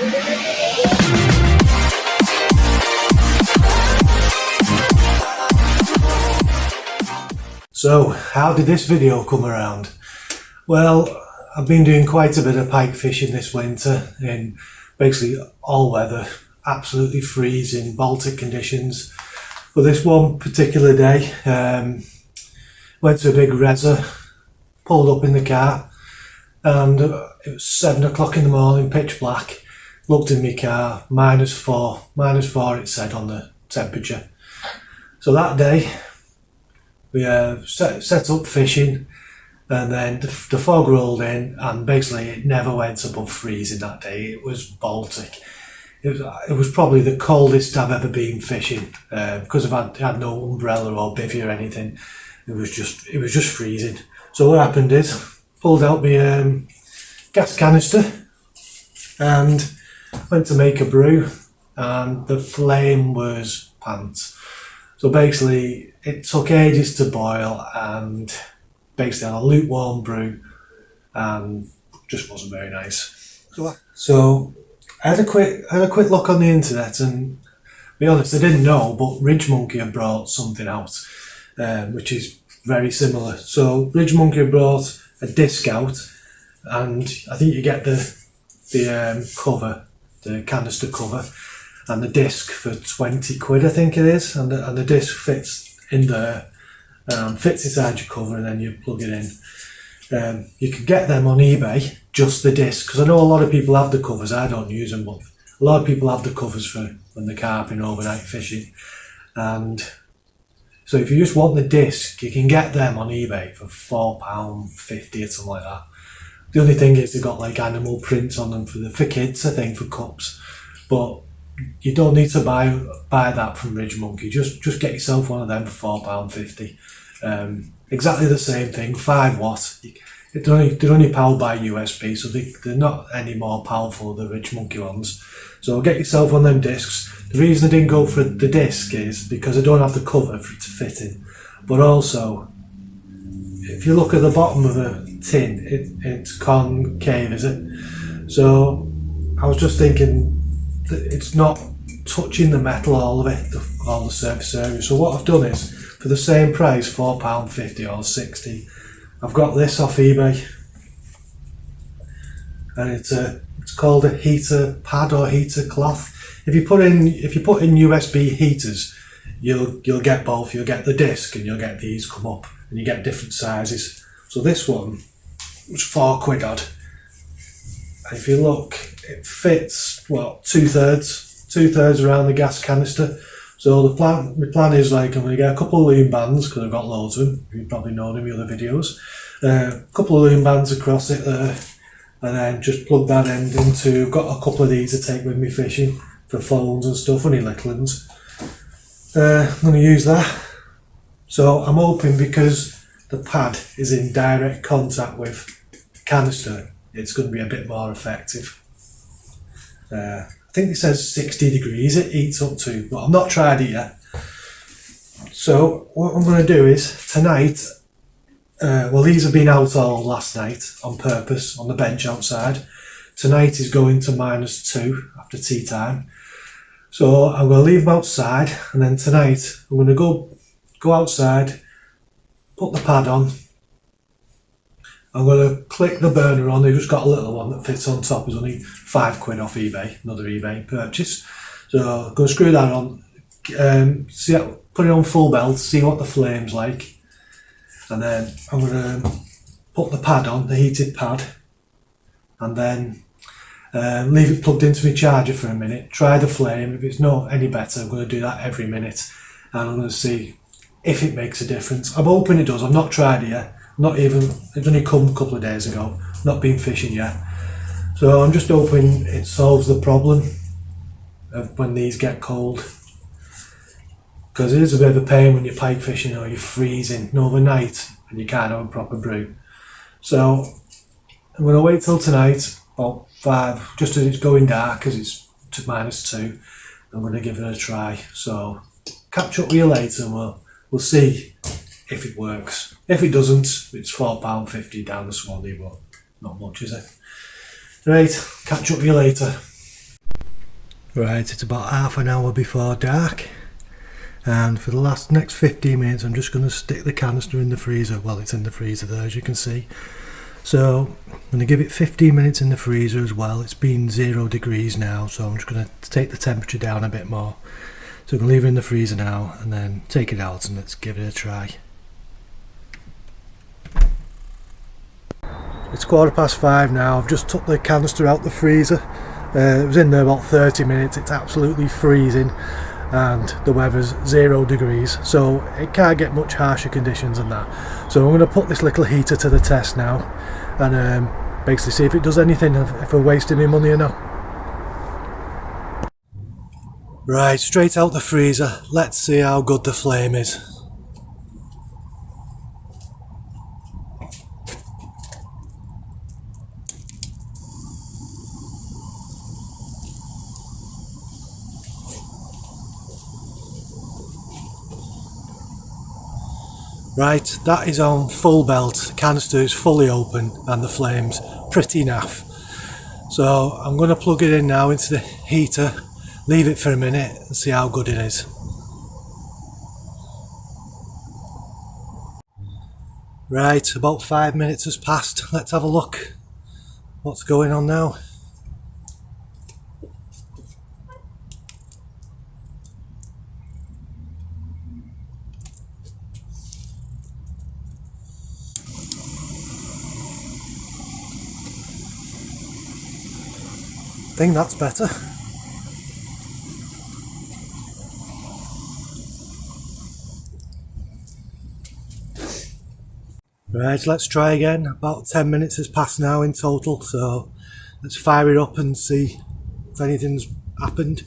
So, how did this video come around? Well, I've been doing quite a bit of pike fishing this winter in basically all weather, absolutely freezing Baltic conditions. But this one particular day, um, went to a big reza, pulled up in the car, and it was seven o'clock in the morning, pitch black. Looked in my car, minus four, minus four it said on the temperature. So that day, we uh, set, set up fishing and then the, the, fog rolled in and basically it never went above freezing that day. It was Baltic. It was, it was probably the coldest I've ever been fishing uh, because I've had, had no umbrella or bivvy or anything. It was just it was just freezing. So what happened is pulled out my um, gas canister and went to make a brew and the flame was pants. So basically it took ages to boil and basically had a lukewarm brew and just wasn't very nice. So, I had a quick I had a quick look on the internet and be honest I didn't know but Ridge Monkey had brought something out um, which is very similar. So Ridge Monkey brought a disc out and I think you get the the um, cover, the canister cover and the disc for 20 quid I think it is and the, and the disc fits in there, um, fits inside your cover and then you plug it in. Um, you can get them on eBay, just the disc, because I know a lot of people have the covers, I don't use them, but a lot of people have the covers for when they're carping overnight fishing. And so if you just want the disc, you can get them on eBay for £4.50 or something like that. The only thing is they've got like animal prints on them for the for kids, I think, for cups. But you don't need to buy buy that from Ridge Monkey. Just just get yourself one of them for four pound fifty. Um, exactly the same thing, five watt. They're only, they're only powered by USB, so they, they're not any more powerful than the Ridge Monkey ones. So get yourself one of them discs. The reason I didn't go for the disc is because I don't have the cover for it to fit in. But also, if you look at the bottom of a tin, it, it's concave, is it? So I was just thinking that it's not touching the metal all of it, the, all the surface area. So what I've done is, for the same price, £4.50 or 60 I've got this off eBay. And it's a it's called a heater pad or heater cloth. If you put in if you put in USB heaters, you'll you'll get both. You'll get the disc and you'll get these come up and you get different sizes. So this one was four quid odd. And if you look, it fits well two thirds, two thirds around the gas canister. So the plan, my plan is like I'm going to get a couple of loom bands because I've got loads of them. You've probably known in my other videos. Uh, a couple of loom bands across it there, and then just plug that end into. I've got a couple of these to take with me fishing for phones and stuff, only little ones. Uh, I'm going to use that. So I'm hoping because the pad is in direct contact with the canister, it's going to be a bit more effective. Uh, I think it says 60 degrees it eats up to, but I've not tried it yet. So what I'm going to do is tonight, uh, well these have been out all last night on purpose on the bench outside. Tonight is going to minus two after tea time. So I'm going to leave them outside and then tonight I'm going to go go outside, put the pad on, I'm going to click the burner on. They've just got a little one that fits on top. It's only five quid off eBay, another eBay purchase. So I'm going to screw that on, um, see, put it on full belt, see what the flame's like. And then I'm going to put the pad on, the heated pad, and then uh, leave it plugged into my charger for a minute, try the flame. If it's not any better, I'm going to do that every minute. And I'm going to see if it makes a difference. I'm hoping it does. I've not tried it yet not even, it's only come a couple of days ago, not been fishing yet. So I'm just hoping it solves the problem of when these get cold. Because it is a bit of a pain when you're pike fishing or you're freezing overnight and you can't have a proper brew. So I'm going to wait till tonight, about five, just as it's going dark, because it's to minus two. I'm going to give it a try. So catch up with you later and we'll, we'll see if it works. If it doesn't, it's £4.50 down the Swanee, but not much, is it? Right, catch up with you later. Right, it's about half an hour before dark and for the last next 15 minutes I'm just going to stick the canister in the freezer well it's in the freezer there as you can see so I'm going to give it 15 minutes in the freezer as well it's been zero degrees now so I'm just going to take the temperature down a bit more so I'm going to leave it in the freezer now and then take it out and let's give it a try it's quarter past five now. I've just took the canister out the freezer. Uh, it was in there about 30 minutes. It's absolutely freezing and the weather's zero degrees so it can't get much harsher conditions than that. So I'm going to put this little heater to the test now and um, basically see if it does anything if we're wasting my money or not. Right straight out the freezer. Let's see how good the flame is Right, that is on full belt, The canister is fully open and the flame's pretty naff. So I'm going to plug it in now into the heater, leave it for a minute and see how good it is. Right, about five minutes has passed, let's have a look what's going on now. Think that's better. Right, let's try again. About 10 minutes has passed now in total, so let's fire it up and see if anything's happened.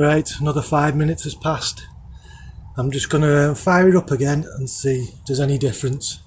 Right, another five minutes has passed. I'm just going to fire it up again and see if there's any difference.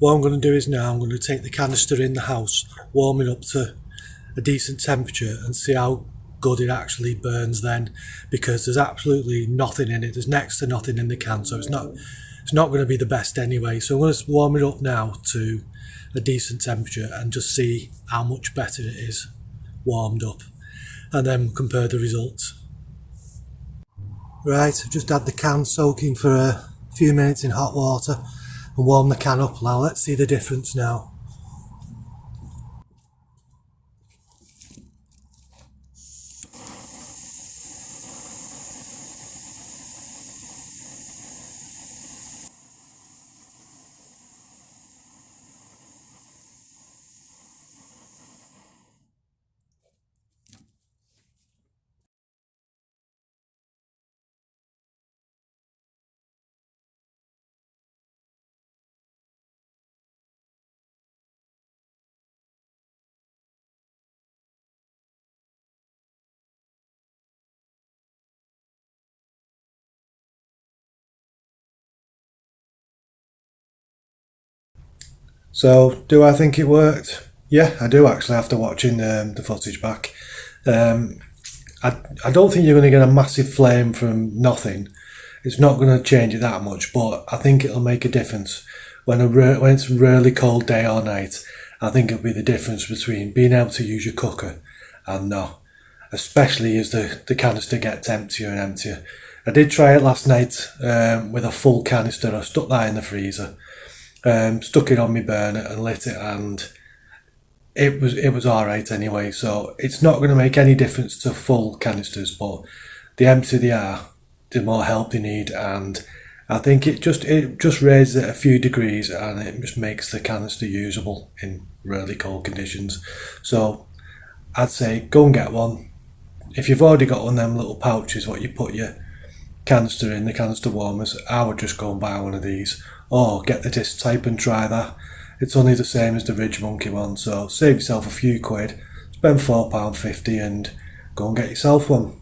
What I'm going to do is now I'm going to take the canister in the house, warm it up to a decent temperature and see how good it actually burns then because there's absolutely nothing in it. There's next to nothing in the can so it's not it's not going to be the best anyway. So I'm going to warm it up now to a decent temperature and just see how much better it is warmed up and then compare the results. Right I've just had the can soaking for a few minutes in hot water and warm the can up now. Let's see the difference now. So, do I think it worked? Yeah, I do actually after watching um, the footage back. Um, I, I don't think you're going to get a massive flame from nothing. It's not going to change it that much, but I think it'll make a difference. When, a when it's a really cold day or night, I think it'll be the difference between being able to use your cooker and not. Especially as the, the canister gets emptier and emptier. I did try it last night um, with a full canister. I stuck that in the freezer um, stuck it on my burner and lit it and it was it was all right anyway so it's not going to make any difference to full canisters but the emptier they are the more help they need and I think it just it just raises it a few degrees and it just makes the canister usable in really cold conditions. So I'd say go and get one. If you've already got one of them little pouches what you put your canister in, the canister warmers, I would just go and buy one of these. Or get the disc type and try that. It's only the same as the Ridge Monkey one, so save yourself a few quid, spend £4.50 and go and get yourself one.